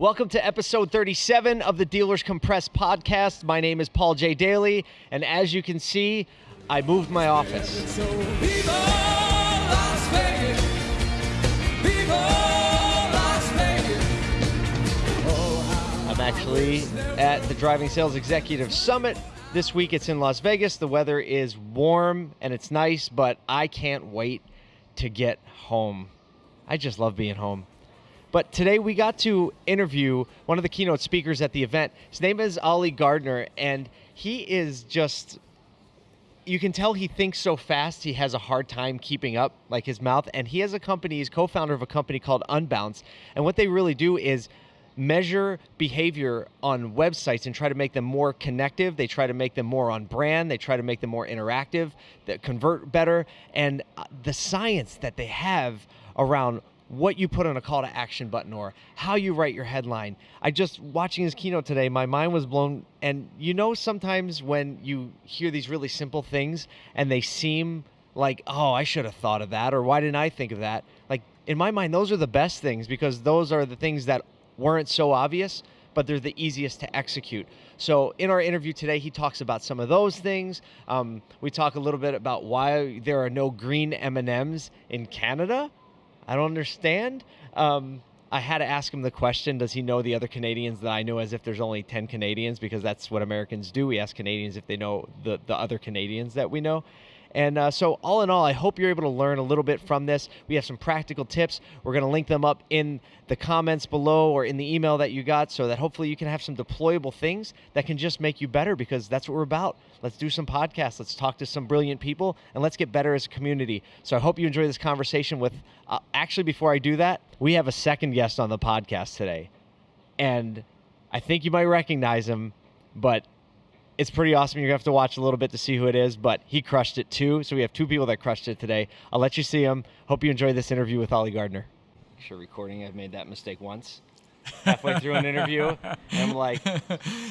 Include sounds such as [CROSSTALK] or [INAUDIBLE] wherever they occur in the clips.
Welcome to episode 37 of the Dealers Compressed podcast. My name is Paul J. Daly, and as you can see, I moved my office. So viva Las Vegas, viva Las Vegas. I'm actually at the Driving Sales Executive Summit. This week it's in Las Vegas. The weather is warm and it's nice, but I can't wait to get home. I just love being home. But today we got to interview one of the keynote speakers at the event. His name is Oli Gardner, and he is just you can tell he thinks so fast he has a hard time keeping up like his mouth. And he has a company he's co-founder of a company called unbounce. And what they really do is measure behavior on websites and try to make them more connective. They try to make them more on brand. They try to make them more interactive that convert better. And uh, the science that they have around what you put on a call to action button or how you write your headline. I just watching his keynote today, my mind was blown. And you know, sometimes when you hear these really simple things and they seem like, oh, I should have thought of that, or why didn't I think of that? Like, in my mind, those are the best things because those are the things that weren't so obvious, but they're the easiest to execute. So, in our interview today, he talks about some of those things. Um, we talk a little bit about why there are no green M&Ms in Canada I don't understand. Um, I had to ask him the question Does he know the other Canadians that I know as if there's only 10 Canadians? Because that's what Americans do. We ask Canadians if they know the, the other Canadians that we know. And uh, so, all in all, I hope you're able to learn a little bit from this. We have some practical tips. We're going to link them up in the comments below or in the email that you got so that hopefully you can have some deployable things that can just make you better because that's what we're about. Let's do some podcasts. Let's talk to some brilliant people and let's get better as a community. So, I hope you enjoy this conversation with. Uh, actually, before I do that, we have a second guest on the podcast today. And I think you might recognize him, but it's pretty awesome. You're gonna have to watch a little bit to see who it is, but he crushed it too. So we have two people that crushed it today. I'll let you see him. Hope you enjoy this interview with Oli Gardner. Sure, recording. I've made that mistake once. Halfway through an interview, and I'm like,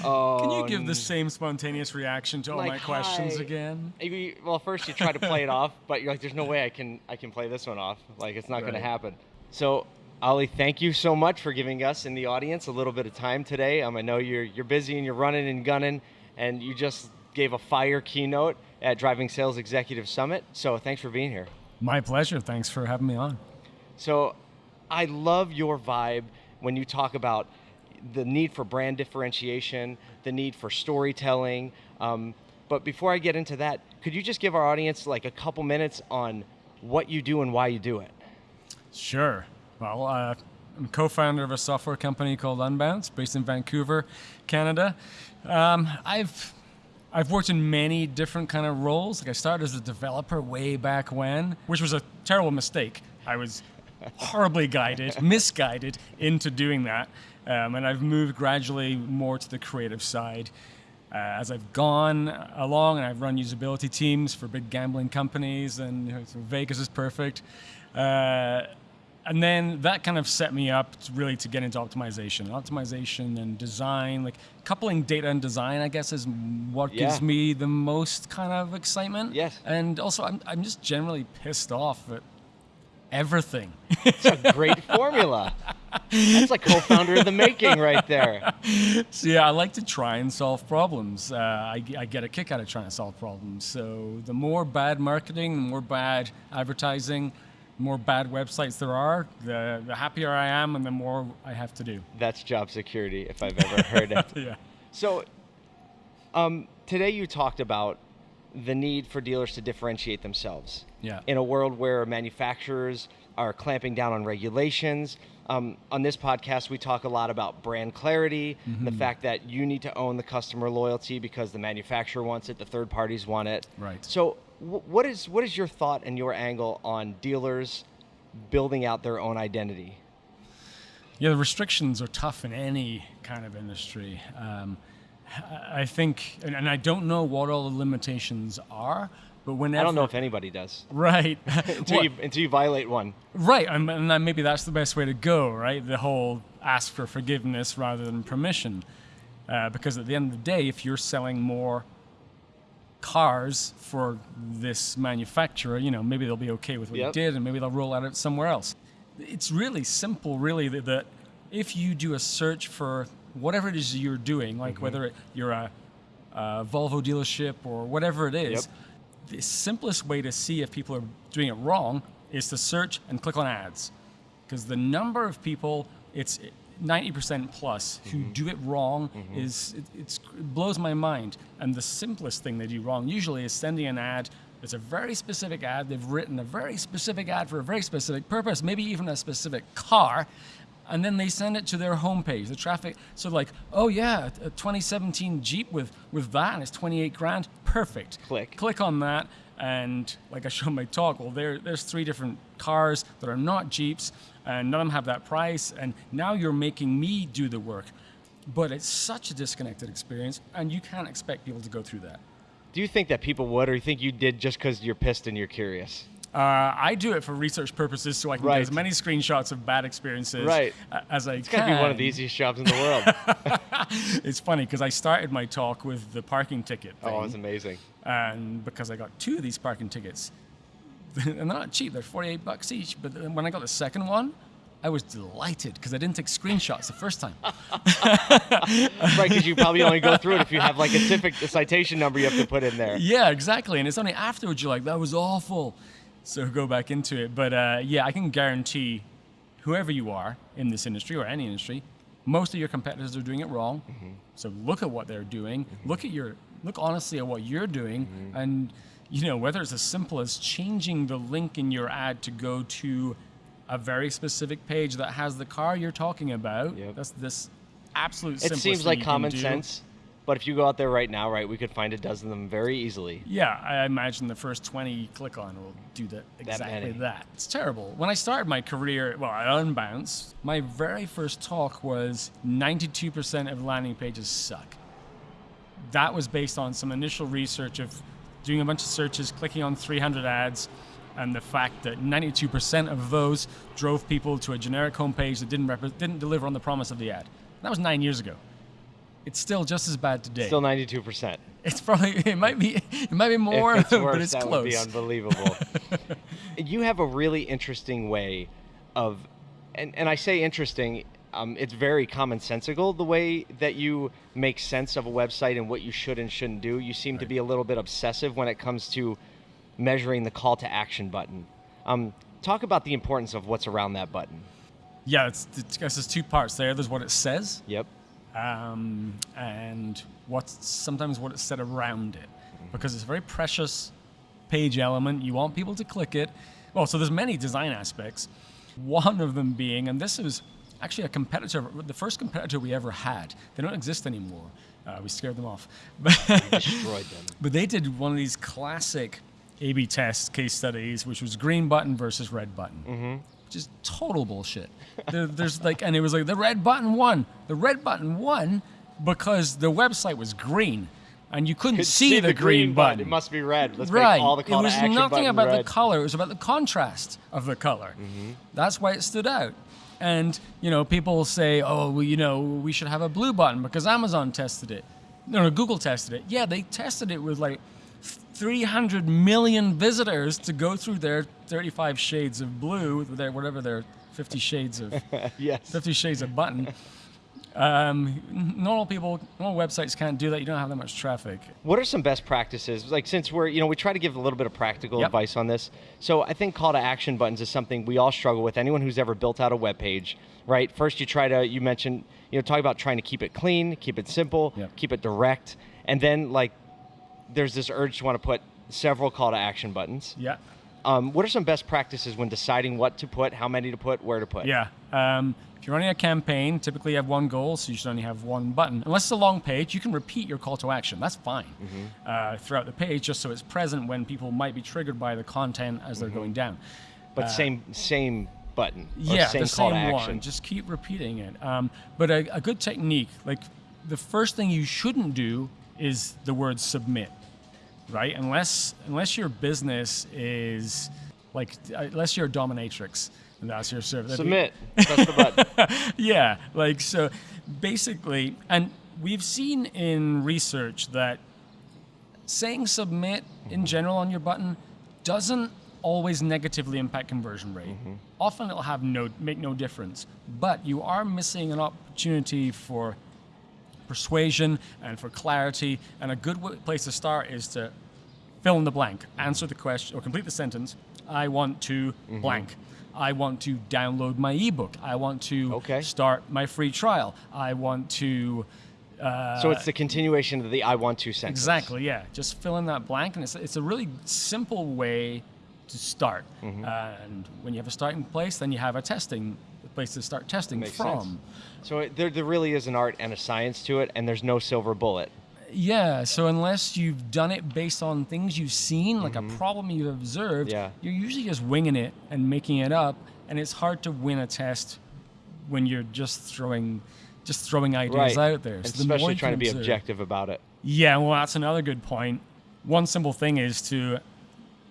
"Oh." Can you give the same spontaneous reaction to all like, my questions hi. again? Maybe. Well, first you try to play it off, but you're like, "There's no way I can I can play this one off. Like it's not going to Right. happen." So. Oli, thank you so much for giving us in the audience a little bit of time today. Um, I know you're you're busy and you're running and gunning, and you just gave a fire keynote at Driving Sales Executive Summit. So thanks for being here. My pleasure. Thanks for having me on. So I love your vibe when you talk about the need for brand differentiation, the need for storytelling. Um, but before I get into that, could you just give our audience like a couple minutes on what you do and why you do it? Sure. Well, uh, I'm co-founder of a software company called Unbounce, based in Vancouver, Canada. Um, I've I've worked in many different kind of roles. Like I started as a developer way back when, which was a terrible mistake. I was horribly guided, [LAUGHS] misguided into doing that, um, and I've moved gradually more to the creative side. Uh, as I've gone along and I've run usability teams for big gambling companies, and you know, Vegas is perfect. Uh, and then that kind of set me up to really to get into optimization, optimization and design, like coupling data and design. I guess is what Yeah. gives me the most kind of excitement. Yes. And also, I'm I'm just generally pissed off at everything. It's a great formula. That's like co-founder of the making right there. [LAUGHS] So yeah, I like to try and solve problems. Uh, I, I get a kick out of trying to solve problems. So the more bad marketing, the more bad advertising, more bad websites there are, the, the happier I am, and the more I have to do. That's job security if I've ever heard it. [LAUGHS] Yeah. So, um, today you talked about the need for dealers to differentiate themselves. Yeah. In a world where manufacturers are clamping down on regulations. Um, on this podcast, we talk a lot about brand clarity, the fact that you need to own the customer loyalty because the manufacturer wants it, the third parties want it. Right. So, what is what is your thought and your angle on dealers building out their own identity? Yeah, the restrictions are tough in any kind of industry. Um, I think, and, and I don't know what all the limitations are, but whenever I don't know if anybody does right, [LAUGHS] until you until you violate one. right, and, and then maybe that's the best way to go, right? The whole ask for forgiveness rather than permission, uh, because at the end of the day, if you're selling more cars for this manufacturer, you know, maybe they'll be okay with what Yep. you did, and maybe they'll roll out it somewhere else. It's really simple, really, that, that if you do a search for whatever it is you're doing, like mm-hmm. whether it, you're a, a Volvo dealership or whatever it is, the simplest way to see if people are doing it wrong is to search and click on ads. Because the number of people, it's 90% plus who mm-hmm. do it wrong mm-hmm. is it, it's, it blows my mind. And the simplest thing they do wrong usually is sending an ad. It's a very specific ad. They've written a very specific ad for a very specific purpose, maybe even a specific car, and then they send it to their homepage. The traffic, so like, oh yeah, a 2017 Jeep with with that, and it's 28 grand, perfect. Click. Click on that, and like I showed my talk, well, there there's three different cars that are not Jeeps, and none of them have that price, and now you're making me do the work. But it's such a disconnected experience, and you can't expect people to go through that. Do you think that people would, or you think you did just because you're pissed and you're curious? Uh, I do it for research purposes, so I can Right. get as many screenshots of bad experiences Right. a- as I It's can. got to be one of the easiest jobs in the world. [LAUGHS] It's funny because I started my talk with the parking ticket thing, oh, it's amazing. and because I got two of these parking tickets, and [LAUGHS] they're not cheap; they're forty-eight bucks each. But when I got the second one, I was delighted because I didn't take screenshots the first time. [LAUGHS] right, because you probably only go through it if you have like a citation number you have to put in there. yeah, exactly. And it's only afterwards you're like, that was awful. So go back into it. But uh, yeah, I can guarantee whoever you are in this industry or any industry, most of your competitors are doing it wrong. Mm-hmm. So look at what they're doing. Mm-hmm. Look at your look honestly at what you're doing, mm-hmm. and you know whether it's as simple as changing the link in your ad to go to a very specific page that has the car you're talking about. Yep. That's this absolute. It seems like common sense, but if you go out there right now, right, we could find a dozen of them very easily. Yeah, I imagine the first 20 you click on will do that exactly many. that. It's terrible. When I started my career, well, at Unbounce, my very first talk was 92% of landing pages suck. That was based on some initial research of doing a bunch of searches, clicking on 300 ads, and the fact that 92% of those drove people to a generic homepage that didn't, didn't deliver on the promise of the ad. That was nine years ago. It's still just as bad today. Still 92%. It's probably [LAUGHS] it might be it might be more, if it's [LAUGHS] worse, but it's that close. would be unbelievable. [LAUGHS] you have a really interesting way of, and, and I say interesting, um, it's very commonsensical the way that you make sense of a website and what you should and shouldn't do. You seem to be a little bit obsessive when it comes to measuring the call to action button. Um, talk about the importance of what's around that button. yeah, it's, it's, I guess there's two parts there. There's what it says, Yep. um, and what's sometimes what it's said around it, because it's a very precious page element. You want people to click it. Well, so there's many design aspects. One of them being, and this is actually a competitor, the first competitor we ever had. They don't exist anymore. Uh, we scared them off. [LAUGHS] Destroyed them. [LAUGHS] But they did one of these classic A/B test case studies, which was green button versus red button, mm-hmm. which is total bullshit. there, there's like, and it was like the red button won. The red button won because the website was green, and you couldn't Could see, the, green, button. It must be red. Let's right. make all the call it was nothing about red. the color. It was about the contrast of the color. Mm-hmm. That's why it stood out. And you know, people say, "Oh, well, you know, we should have a blue button because Amazon tested it." No, no, Google tested it. Yeah, they tested it with like 300 million visitors to go through their 35 shades of blue, their whatever their 50 shades of [LAUGHS] yes. 50 shades of button. Um, normal people, normal websites can't do that. You don't have that much traffic. What are some best practices? Like since we're, you know, we try to give a little bit of practical Yep. advice on this. So I think call to action buttons is something we all struggle with. Anyone who's ever built out a web page, right? First you try to you mentioned, you know, talk about trying to keep it clean, keep it simple, Yep. keep it direct, and then like there's this urge to want to put several call to action buttons. Yeah. Um, what are some best practices when deciding what to put, how many to put, where to put? Yeah. Um, if you're running a campaign, typically you have one goal, so you should only have one button. Unless it's a long page, you can repeat your call to action. That's fine uh, throughout the page, just so it's present when people might be triggered by the content as they're going down. But same same button. yeah, same the call same to one. action. Just keep repeating it. Um, but a, a good technique, like the first thing you shouldn't do is the word submit, right? Unless unless your business is like uh, unless you're a dominatrix and that's your service. Submit. Press the button. [LAUGHS] yeah, like so basically, and we've seen in research that saying submit in general on your button doesn't always negatively impact conversion rate. Mm-hmm. Often it'll have no make no difference, but you are missing an opportunity for persuasion and for clarity. And a good place to start is to fill in the blank, answer the question, or complete the sentence. I want to Mm-hmm. blank. I want to download my ebook. I want to Okay. start my free trial. I want to. Uh, So it's the continuation of the I want to sentence. Exactly, yeah. Just fill in that blank, and it's, it's a really simple way to start. Mm-hmm. and when you have a starting place, then you have a testing place to start testing from. sense. So it, there, there really is an art and a science to it, and there's no silver bullet. Yeah, so unless you've done it based on things you've seen, like a problem you've observed, Mm-hmm. Yeah. you're usually just winging it and making it up, and it's hard to win a test when you're just throwing just throwing ideas right. out there. So the especially trying to be observe- objective about it. Yeah, well, that's another good point. One simple thing is to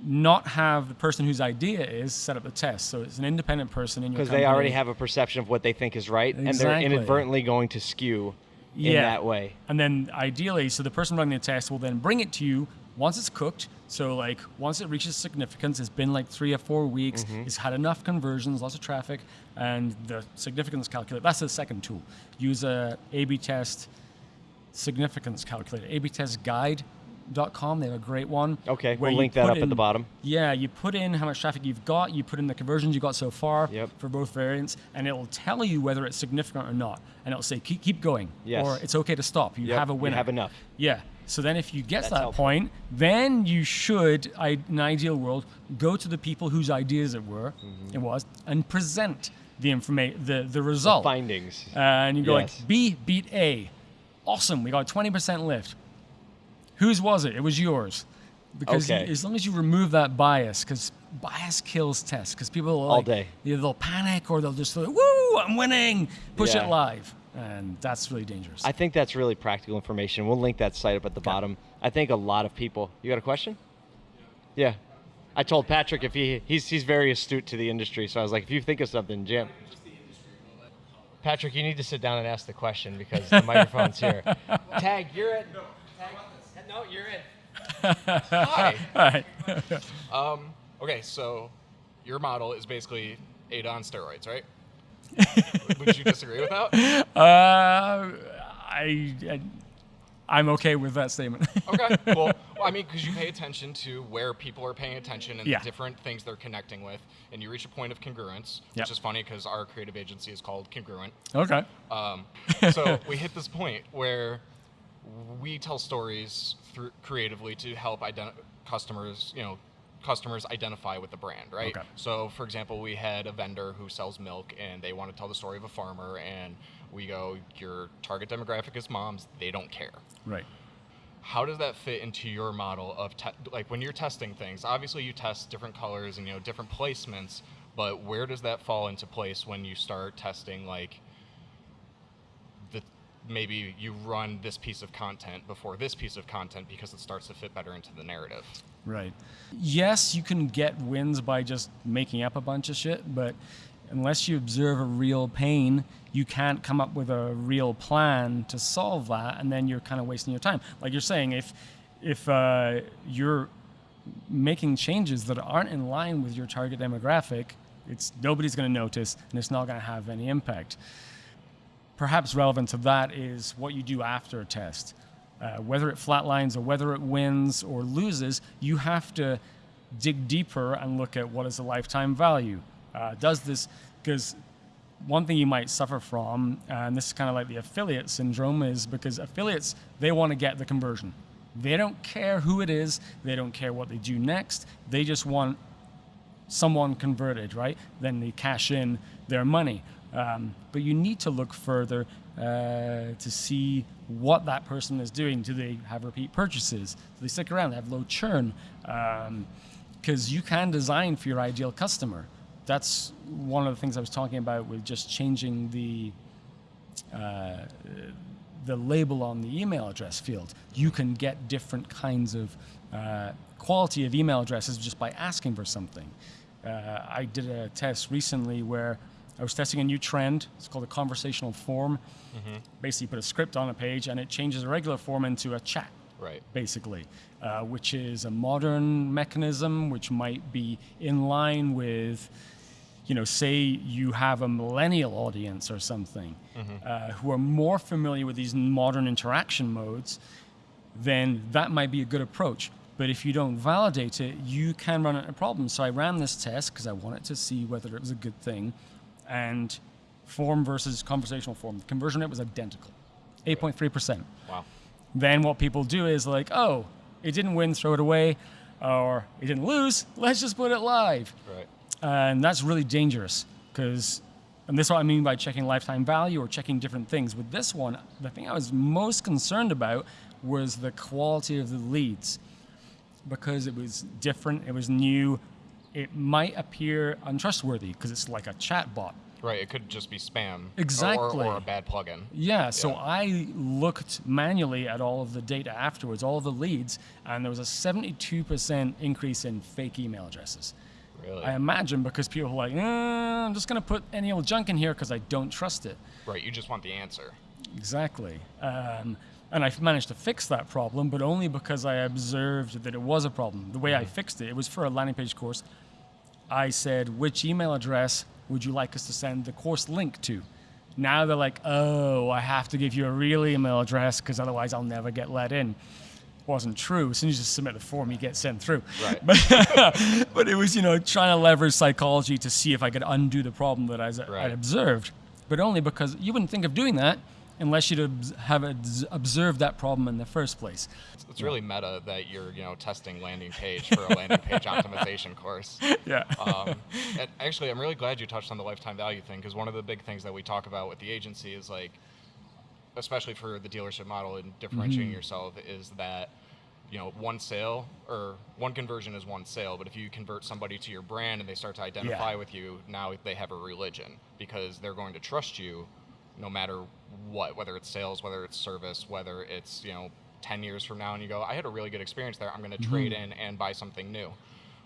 not have the person whose idea is set up the test. So it's an independent person in your Because they already have a perception of what they think is right, and they're inadvertently going to skew in Yeah. that way. And then ideally, so the person running the test will then bring it to you once it's cooked. So like once it reaches significance, it's been like three or four weeks, Mm-hmm. it's had enough conversions, lots of traffic, and the significance calculator. That's the second tool. Use a A/B test significance calculator. A/B test guide.com. Dot com they have a great one. Okay, we'll link that up at the bottom. Yeah, you put in how much traffic you've got, you put in the conversions you got so far Yep. for both variants, and it will tell you whether it's significant or not. And it'll say keep keep going, Yes. or it's okay to stop. You Yep, have a you winner. have enough. Yeah. So then, if you get to that helpful. point, then you should, in an ideal world, go to the people whose ideas it were, Mm-hmm. it was, and present the information, the the result. Findings. Uh, and you go Yes. like B beat A, awesome. We got a twenty percent lift. Whose was it? It was yours. Because you- Okay. as long as you remove that bias, because bias kills tests. Because people will All like, day. Either they'll panic or they'll just like, "Woo, I'm winning!" Push Yeah. it live, and that's really dangerous. I think that's really practical information. We'll link that site up at the bottom. I think a lot of people. You got a question? Yeah. I told Patrick if he he's he's very astute to the industry, so I was like, if you think of something, Jim. Patrick, you need to sit down and ask the question because the [LAUGHS] microphone's here. Tag, you're in. Tag, no, you're in. Hi. [LAUGHS] All right. [LAUGHS] Um, okay, so your model is basically AIDA on steroids, right? [LAUGHS] Would you disagree with that? Uh, I, I I'm okay with that statement. Okay, well, well I mean, because you pay attention to where people are paying attention and Yeah. the different things they're connecting with, and you reach a point of congruence, which is funny because our creative agency is called Congruent. okay. Um, so we hit this point where we tell stories through creatively to help ident- customers, you know, customers identify with the brand, right? Okay. So, for example, we had a vendor who sells milk, and they want to tell the story of a farmer, and we go, your target demographic is moms; they don't care. Right. How does that fit into your model of like when you're testing things? Obviously, you test different colors and you know different placements, but where does that fall into place when you start testing like maybe you run this piece of content before this piece of content because it starts to fit better into the narrative? Right. Yes, you can get wins by just making up a bunch of shit, but unless you observe a real pain, you can't come up with a real plan to solve that, and then you're kind of wasting your time. Like you're saying, if if uh, you're making changes that aren't in line with your target demographic, it's nobody's going to notice, and it's not going to have any impact perhaps relevant to that is what you do after a test. Uh, whether it flatlines or whether it wins or loses, you have to dig deeper and look at what is the lifetime value. Uh, does this, because one thing you might suffer from, and this is kind of like the affiliate syndrome, is because affiliates, they want to get the conversion. They don't care who it is, they don't care what they do next, they just want someone converted, right? Then they cash in their money. Um, but you need to look further uh, to see what that person is doing. Do they have repeat purchases? Do they stick around? They have low churn? Because you can design for your ideal customer. That's one of the things I was talking about with just changing the uh, the label on the email address field. You can get different kinds of uh, quality of email addresses just by asking for something. Uh, I did a test recently where I was testing a new trend. It's called a conversational form. Basically, you put a script on a page and it changes a regular form into a chat Right. basically, uh, which is a modern mechanism which might be in line with, you know, say you have a millennial audience or something uh, who are more familiar with these modern interaction modes, then that might be a good approach. But if you don't validate it, you can run into problems. So I ran this test because I wanted to see whether it was a good thing. And form versus conversational form, the conversion rate was identical 8.3%. Wow. Then what people do is like, oh, it didn't win, throw it away, or it didn't lose, [LAUGHS] let's just put it live. Right. And that's really dangerous because, and this is what I mean by checking lifetime value or checking different things. With this one, the thing I was most concerned about was the quality of the leads because it was different, it was new, it might appear untrustworthy because it's like a chat bot. Right. It could just be spam. Exactly. Or, or a bad plugin. Yeah, so Yeah. I looked manually at all of the data afterwards, all of the leads, and there was a 72% increase in fake email addresses. Really. I imagine because people were like, eh, I'm just going to put any old junk in here because I don't trust it. right. You just want the answer. Exactly. Um, and I managed to fix that problem, but only because I observed that it was a problem. The way I fixed it, it was for a landing page course. I said, which email address would you like us to send the course link to? Now they're like, oh, I have to give you a real email address because otherwise I'll never get let in. Wasn't true. As soon as you submit the form, you get sent through. Right. But, [LAUGHS] but it was, you know, trying to leverage psychology to see if I could undo the problem that I Right. I'd observed. But only because you wouldn't think of doing that unless you'd have observed that problem in the first place. It's, really meta that you're, you know, testing landing page for a landing page [LAUGHS] optimization course. Yeah. Um, and actually, I'm really glad you touched on the lifetime value thing because one of the big things that we talk about with the agency is like, especially for the dealership model and differentiating yourself, is that you know one sale or one conversion is one sale, but if you convert somebody to your brand and they start to identify with you, now they have a religion because they're going to trust you no matter what, whether it's sales, whether it's service, whether it's you know. 10 years from now and you go i had a really good experience there i'm going to trade in and buy something new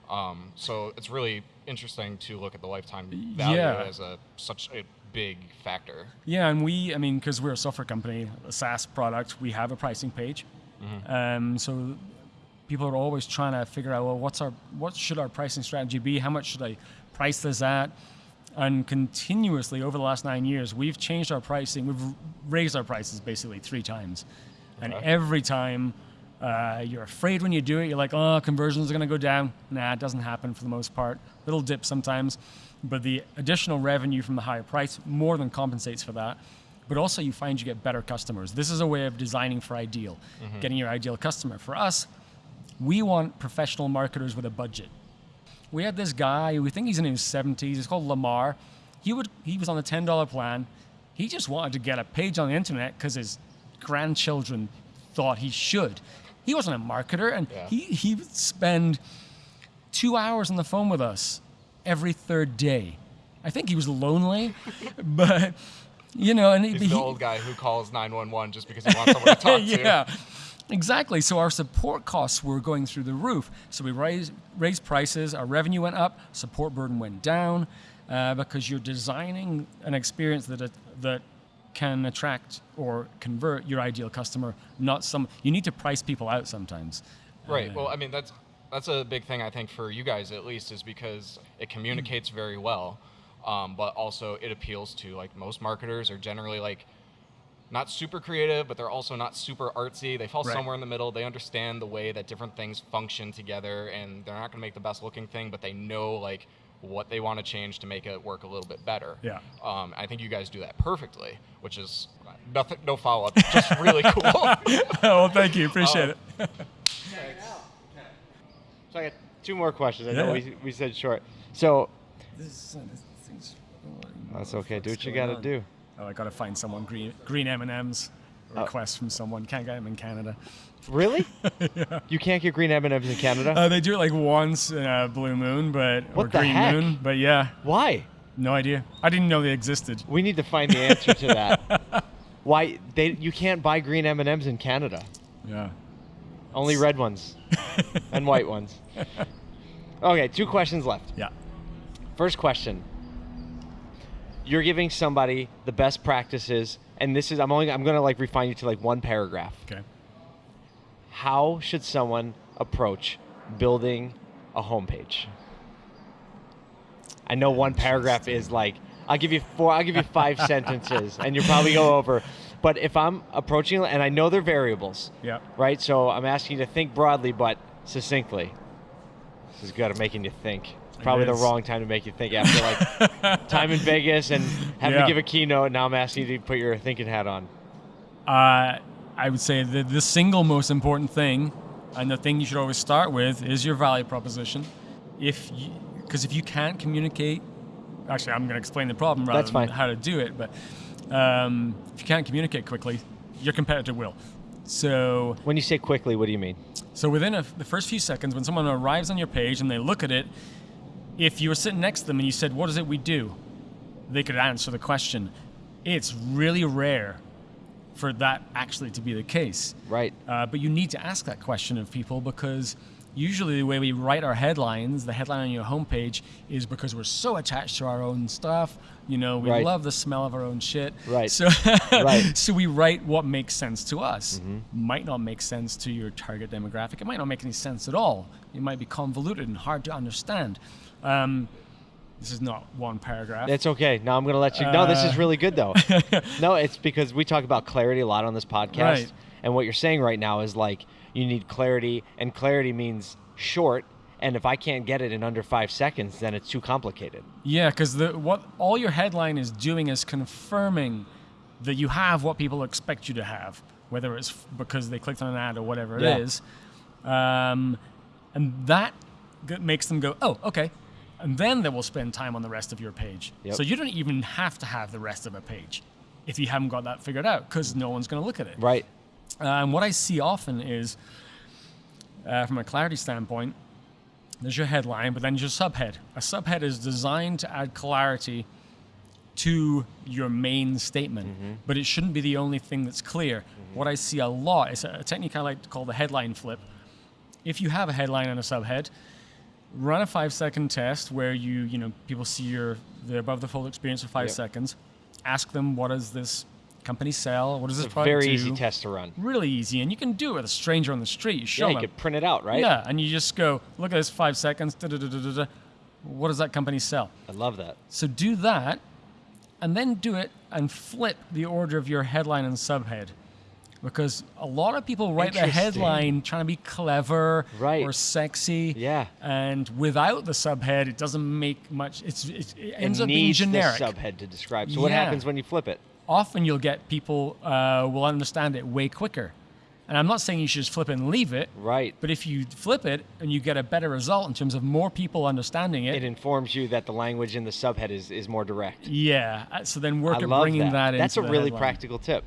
um, so it's really interesting to look at the lifetime value Yeah. as a such a big factor. Yeah, and we, I mean, because we're a software company, a SaaS product, we have a pricing page. Um, so people are always trying to figure out, well, what's our, what should our pricing strategy be? How much should I price this at? And continuously over the last nine years, we've changed our pricing. We've raised our prices basically three times, and Okay. every time. Uh, you're afraid when you do it. You're like, oh, conversions are going to go down. Nah, it doesn't happen for the most part. Little dip sometimes, but the additional revenue from the higher price more than compensates for that. But also, you find you get better customers. This is a way of designing for ideal, getting your ideal customer. For us, we want professional marketers with a budget. We had this guy, we think he's in his 70s, he's called Lamar. He, would, he was on a $10 plan. He just wanted to get a page on the internet because his grandchildren thought he should. He wasn't a marketer, and Yeah. he, he would spend two hours on the phone with us every third day. I think he was lonely, [LAUGHS] but you know, and He's he, the old guy who calls 911 just because he wants someone to talk [LAUGHS] to. yeah, exactly. So our support costs were going through the roof. So we raised raised prices. Our revenue went up. Support burden went down uh, because you're designing an experience that that can attract or convert your ideal customer. Not some. You need to price people out sometimes. Right. Well, I mean that's that's a big thing I think for you guys at least is because it communicates very well, um, but also it appeals to like most marketers are generally like not super creative, but they're also not super artsy. They fall Right. somewhere in the middle. They understand the way that different things function together, and they're not going to make the best looking thing, but they know like what they want to change to make it work a little bit better. Yeah. Um, I think you guys do that perfectly, which is nothing, no follow up, just really cool. [LAUGHS] well, thank you. Appreciate Oh. it. [LAUGHS] So I got two more questions. I know we, we said short. So This, uh, this thing's- that's okay. Do what you got to do. Oh, I gotta find someone green green M and M's. Oh. Request from someone. Can't get them in Canada. Really? [LAUGHS] yeah. You can't get green M&Ms in Canada? Uh, they do it like once in a blue moon, but or What the green heck? moon. But yeah, Why? no idea. I didn't know they existed. We need to find the answer to that. [LAUGHS] Why they you can't buy green M&Ms in Canada? Yeah. Only red ones and white ones. [LAUGHS] Okay, two questions left. Yeah. First question. You're giving somebody the best practices and this is I'm only I'm going to like refine you to like one paragraph. Okay. how should someone approach building a homepage? I know one paragraph is like I'll give you four I'll give you five [LAUGHS] sentences and you'll probably go over. But if I'm approaching and I know they're variables, Yeah. right? So I'm asking you to think broadly but succinctly. This is good at making you think. Probably the wrong time to make you think after like [LAUGHS] time in Vegas and having Yeah. to give a keynote. Now I'm asking you to put your thinking hat on. Uh, I would say that the single most important thing, and the thing you should always start with, is your value proposition. If because if you can't communicate, actually, I'm going to explain the problem rather That's than fine. how to do it. But um, if you can't communicate quickly, your competitor will. So When you say quickly, what do you mean? So within a, the first few seconds, when someone arrives on your page and they look at it, if you were sitting next to them and you said, "What is it we do?" they could answer the question. It's really rare for that actually to be the case. Right. Uh, but you need to ask that question of people because usually the way we write our headlines, the headline on your homepage, is because we're so attached to our own stuff. You know, we Right. love the smell of our own shit. Right. So, [LAUGHS] Right. so we write what makes sense to us. Mm-hmm. Might not make sense to your target demographic. It might not make any sense at all. It might be convoluted and hard to understand. Um, this is not one paragraph. It's okay. Now I'm going to let you. no, this is Uh, really good though. [LAUGHS] no, it's because we talk about clarity a lot on this podcast, Right. and what you're saying right now is like you need clarity, and clarity means short. And if I can't get it in under five seconds, then it's too complicated. Yeah, because the what all your headline is doing is confirming that you have what people expect you to have, whether it's because they clicked on an ad or whatever Yeah. it is, um, and that makes them go, "Oh, okay," and then they will spend time on the rest of your page. Yep. So you don't even have to have the rest of a page if you haven't got that figured out, because no one's going to look at it. Right. Uh, and what I see often is, uh, from a clarity standpoint, there's your headline, but then your subhead. A subhead is designed to add clarity to your main statement, but it shouldn't be the only thing that's clear. What I see a lot is a technique I like to call the headline flip. If you have a headline and a subhead, run a five second test where you, you know, people see your the above the fold experience for five Yep. seconds. Ask them what does this company sell? What does It's this a product very do? easy test to run. really easy, and you can do it with a stranger on the street. You show Yeah, you them. could print it out, right? Yeah, and you just go, look at this five seconds. Da, da, da, da, da, da. What does that company sell? I love that. So do that, and then do it and flip the order of your headline and subhead. Because a lot of people write their Interesting. headline trying to be clever Right. or sexy. Yeah. And without the subhead, it doesn't make much. It's, it, it ends it up being generic. the subhead to describe. So what happens when you flip it? Often you'll get people uh, will understand it way quicker. And I'm not saying you should just flip it and leave it. Right. But if you flip it and you get a better result in terms of more people understanding it, It informs you that the language in the subhead is, is more direct. yeah. uh, So then work I at bringing that. that, into That's a the really headline. practical tip.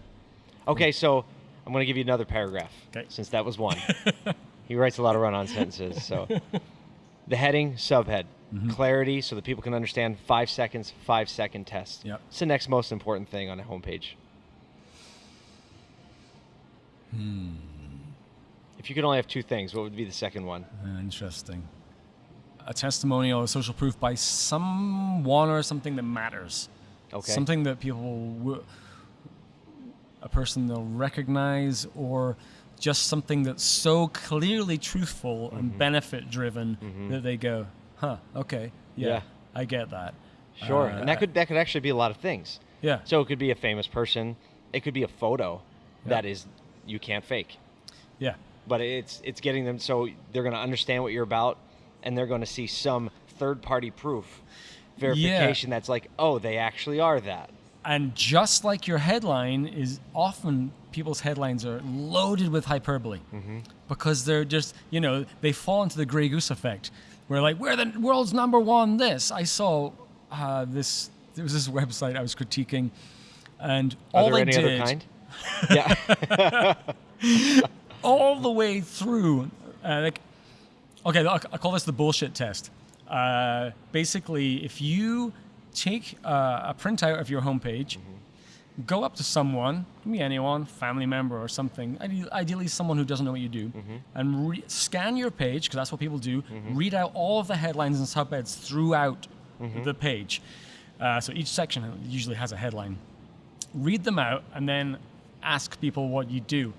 Okay, so I'm going to give you another paragraph 'Kay. since that was one. [LAUGHS] he writes a lot of run-on sentences. So [LAUGHS] the heading, subhead, Mm-hmm. clarity, so that people can understand. Five seconds, five second test. Yep. It's the next most important thing on a homepage. Hmm. If you could only have two things, what would be the second one? Interesting. A testimonial or social proof by someone or something that matters. Okay. Something that people, w- a person they'll recognize, or just something that's so clearly truthful Mm-hmm. and benefit driven that they go, huh, okay, yeah, Yeah. I get that. Sure, Uh, and that could that could actually be a lot of things. Yeah. So it could be a famous person. It could be a photo Yeah. that is you can't fake. Yeah. But it's it's getting them so they're going to understand what you're about, and they're going to see some third party proof verification that's like, oh, they actually are that. And just like your headline is often people's headlines are loaded with hyperbole Mm-hmm. because they're just, you know, they fall into the Grey Goose effect. Where like, we're the world's number one this. I saw uh, this, there was this website I was critiquing and Are all they any did, other kind? [LAUGHS] yeah. [LAUGHS] all the way through, uh, like, okay, I'll call this the bullshit test. Uh, basically, if you take uh, a printout of your homepage, go up to someone, me anyone, family member or something, ideally someone who doesn't know what you do, and re- scan your page, because that's what people do, read out all of the headlines and subheads throughout the page. Uh, so each section usually has a headline. Read them out and then ask people what you do.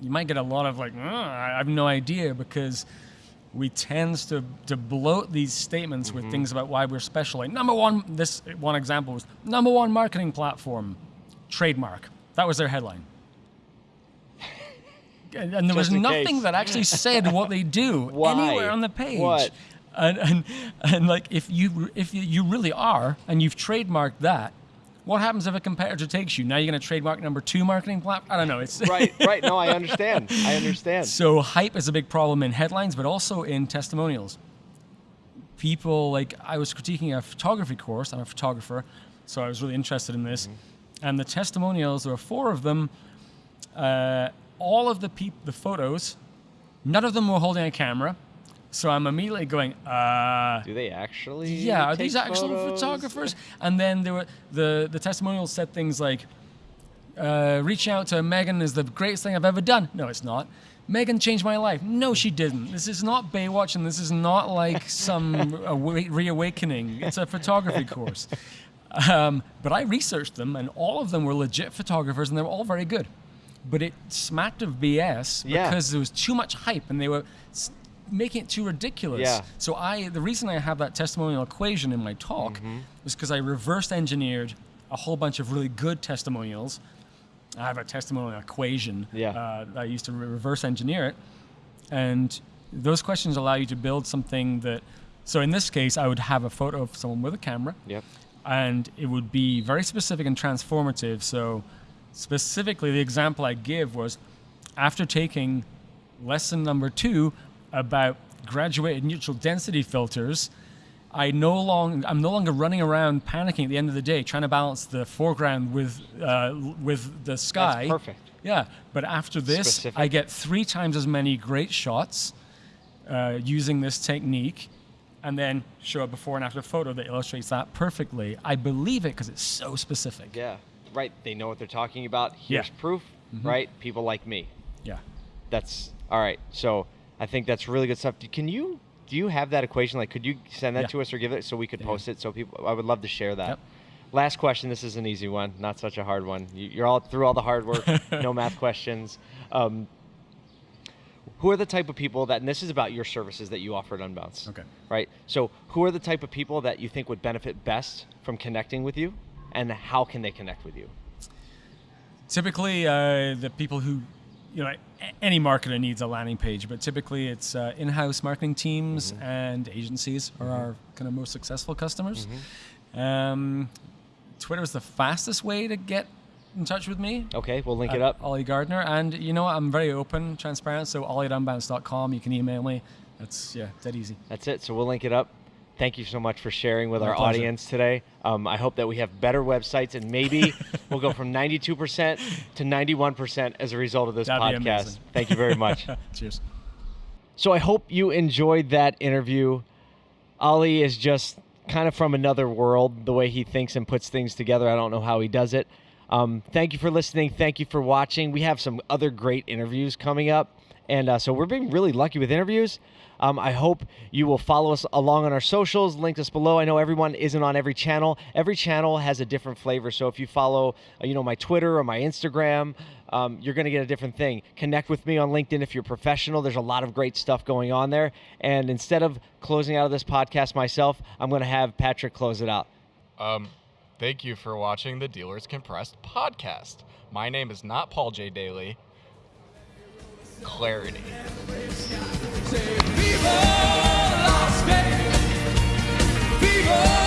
You might get a lot of like, "Uh, I have no idea because we tend to, to bloat these statements with mm-hmm. things about why we're special. Like number one, this one example was number one marketing platform, trademark. That was their headline. [LAUGHS] And, and there was nothing case. that actually said what they do [LAUGHS] anywhere on the page. What? And, and and like if you if you, you really are and you've trademarked that, what happens if a competitor takes you? Now you're going to trademark number two marketing platform? I don't know. It's right, [LAUGHS] right. No, I understand. I understand. so hype is a big problem in headlines, but also in testimonials. People like I was critiquing a photography course. I'm a photographer, so I was really interested in this. And the testimonials, there were four of them. Uh, all of the peop- the photos, none of them were holding a camera. So I'm immediately going, uh, Do they actually? yeah, are these actual photos? photographers? And then there were the the testimonials said things like, uh, "Reaching out to Megan is the greatest thing I've ever done." No, it's not. Megan changed my life. No, she didn't. This is not Baywatch, and this is not like [LAUGHS] some awa- reawakening. It's a photography course. Um, but I researched them, and all of them were legit photographers, and they were all very good. But it smacked of BS Yeah. because there was too much hype, and they were making it too ridiculous. Yeah. So I, the reason I have that testimonial equation in my talk Mm-hmm. was because I reverse engineered a whole bunch of really good testimonials. I have a testimonial equation. Yeah. Uh, I used to re- reverse engineer it, and those questions allow you to build something that. So in this case, I would have a photo of someone with a camera, Yep. and it would be very specific and transformative. So specifically, the example I give was after taking lesson number two about graduated neutral density filters, I no long I'm no longer running around panicking at the end of the day trying to balance the foreground with uh, with the sky. perfect. Yeah, but after this, Specific. I get three times as many great shots uh, using this technique, and then show a before and after photo that illustrates that perfectly. I believe it because it's so specific. Yeah. Right. They know what they're talking about. Here's Yeah. Proof. Right. People like me. Yeah. That's all right. So I think that's really good stuff. Can you do you have that equation? Like, could you send that Yeah. to us or give it so we could Yeah. post it so people? I would love to share that. Yep. Last question. This is an easy one, not such a hard one. You- You're all through all the hard work. [LAUGHS] no math questions. Um, who are the type of people that? And this is about your services that you offer at Unbounce. Okay. Right. So, who are the type of people that you think would benefit best from connecting with you, and how can they connect with you? Typically, uh, the people who, you know, any marketer needs a landing page, but typically it's uh, in-house marketing teams and agencies are our kind of most successful customers. Um, Twitter is the fastest way to get in touch with me. Okay, we'll link it up. Oli Gardner, and you know what? I'm very open, transparent. So oli at unbounce.com. You can email me. That's yeah, dead easy. That's it. So we'll link it up. Thank you so much for sharing with My our pleasure. audience today. Um, I hope that we have better websites and maybe [LAUGHS] we'll go from 92% to 91% as a result of this That'd podcast. Thank you very much. [LAUGHS] Cheers. So I hope you enjoyed that interview. Oli is just kind of from another world, the way he thinks and puts things together. I don't know how he does it. Um, thank you for listening. Thank you for watching. We have some other great interviews coming up. And uh, so we're being really lucky with interviews. Um, I hope you will follow us along on our socials, linked us below. I know everyone isn't on every channel. Every channel has a different flavor. So if you follow, uh, you know, my Twitter or my Instagram, um, you're going to get a different thing. Connect with me on LinkedIn if you're professional. There's a lot of great stuff going on there. And instead of closing out of this podcast myself, I'm going to have Patrick close it out. Um, thank you for watching the Dealers Compressed podcast. My name is not Paul J. Daly clarity. Say, Viva Las Vegas! Viva!